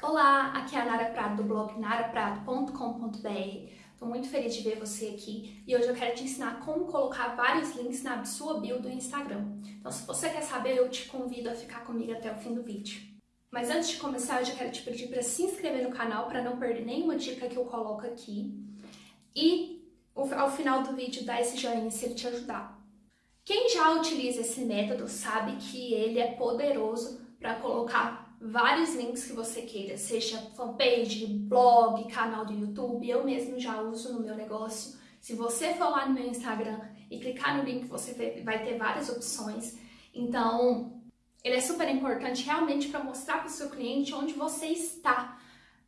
Olá, aqui é a Nara Prado do blog naraprado.com.br. Estou muito feliz de ver você aqui e hoje eu quero te ensinar como colocar vários links na sua bio do Instagram. Então se você quer saber, eu te convido a ficar comigo até o fim do vídeo. Mas antes de começar, eu já quero te pedir para se inscrever no canal para não perder nenhuma dica que eu coloco aqui. E ao final do vídeo dar esse joinha se ele te ajudar. Quem já utiliza esse método sabe que ele é poderoso para colocar vários links que você queira, seja fanpage, blog, canal do YouTube, eu mesmo já uso no meu negócio. Se você for lá no meu Instagram e clicar no link, você vai ter várias opções. Então, ele é super importante realmente para mostrar para o seu cliente onde você está,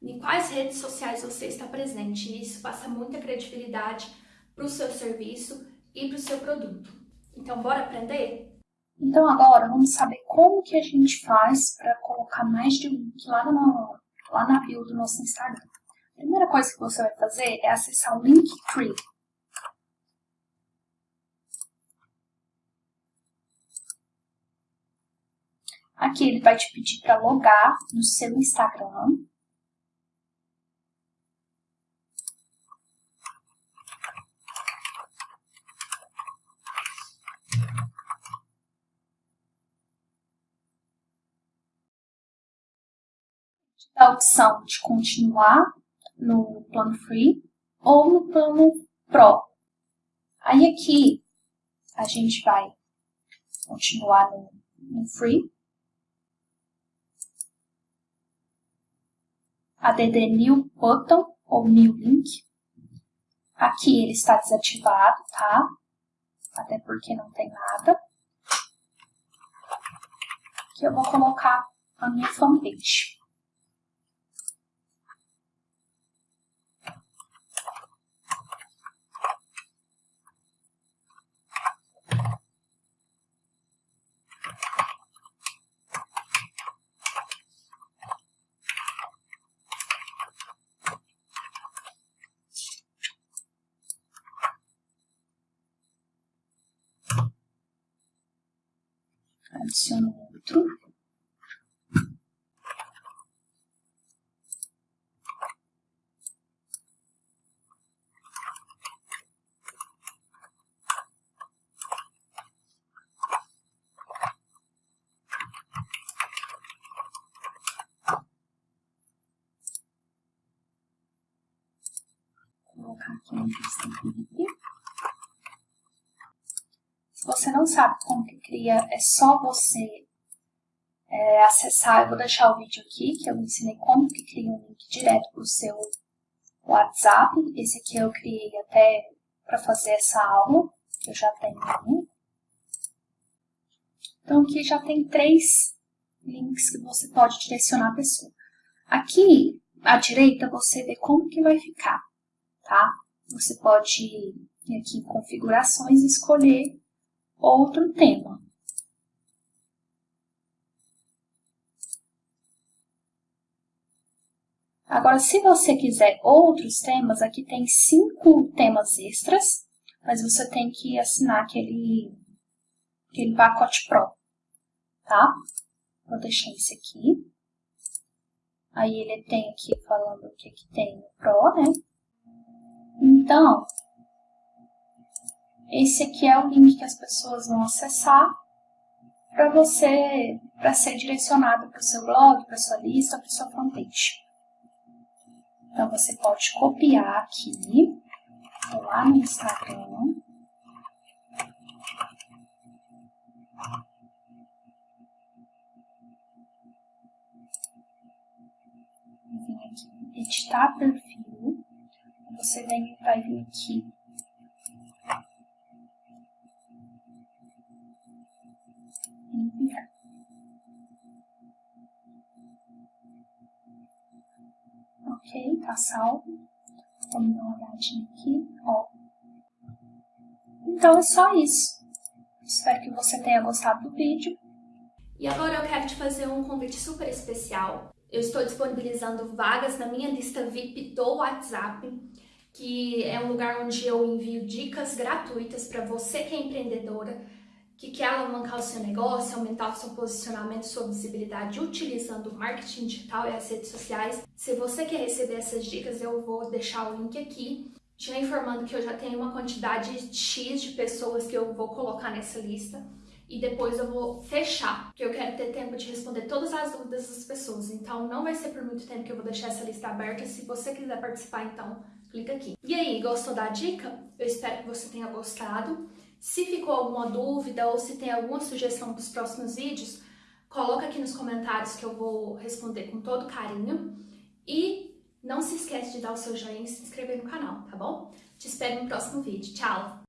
em quais redes sociais você está presente. E isso passa muita credibilidade para o seu serviço e para o seu produto. Então, bora aprender? Então agora vamos saber como que a gente faz para colocar mais de um link lá, no, lá na bio do nosso Instagram. A primeira coisa que você vai fazer é acessar o Linktree. Aqui ele vai te pedir para logar no seu Instagram. A opção de continuar no plano free ou no plano pro. Aí aqui a gente vai continuar no, no free add new button ou new link. Aqui ele está desativado, tá? Até porque não tem nada. Aqui eu vou colocar a minha fanpage. Adiciono outro. Vou colocar aqui no link. Você não sabe como que cria, é só você é, acessar. Eu vou deixar o vídeo aqui, que eu ensinei como que cria um link direto para o seu WhatsApp. Esse aqui eu criei até para fazer essa aula, que eu já tenho um. Então aqui já tem três links que você pode direcionar a pessoa. Aqui à direita você vê como que vai ficar, tá? Você pode ir aqui em configurações e escolher outro tema. Agora, se você quiser outros temas, aqui tem cinco temas extras, mas você tem que assinar aquele, aquele pacote Pro, tá? Vou deixar esse aqui. Aí ele tem aqui falando o que, que tem no Pro, né? Então, esse aqui é o link que as pessoas vão acessar para você, para ser direcionado para o seu blog, para sua lista, para sua fanpage. Então, você pode copiar aqui, lá no Instagram. Vem aqui, editar perfil. Você vem, vai vir aqui Ok, tá salvo. Vamos dar uma olhadinha aqui, ó. Então é só isso. Espero que você tenha gostado do vídeo. E agora eu quero te fazer um convite super especial. Eu estou disponibilizando vagas na minha lista VIP do WhatsApp, que é um lugar onde eu envio dicas gratuitas para você que é empreendedora, que quer alavancar o seu negócio, aumentar o seu posicionamento, sua visibilidade utilizando o marketing digital e as redes sociais. Se você quer receber essas dicas, eu vou deixar o link aqui, já informando que eu já tenho uma quantidade X de pessoas que eu vou colocar nessa lista e depois eu vou fechar, porque eu quero ter tempo de responder todas as dúvidas das pessoas. Então não vai ser por muito tempo que eu vou deixar essa lista aberta. Se você quiser participar, então clica aqui. E aí, gostou da dica? Eu espero que você tenha gostado. Se ficou alguma dúvida ou se tem alguma sugestão para os próximos vídeos, coloca aqui nos comentários que eu vou responder com todo carinho. E não se esquece de dar o seu joinha e se inscrever no canal, tá bom? Te espero no próximo vídeo. Tchau!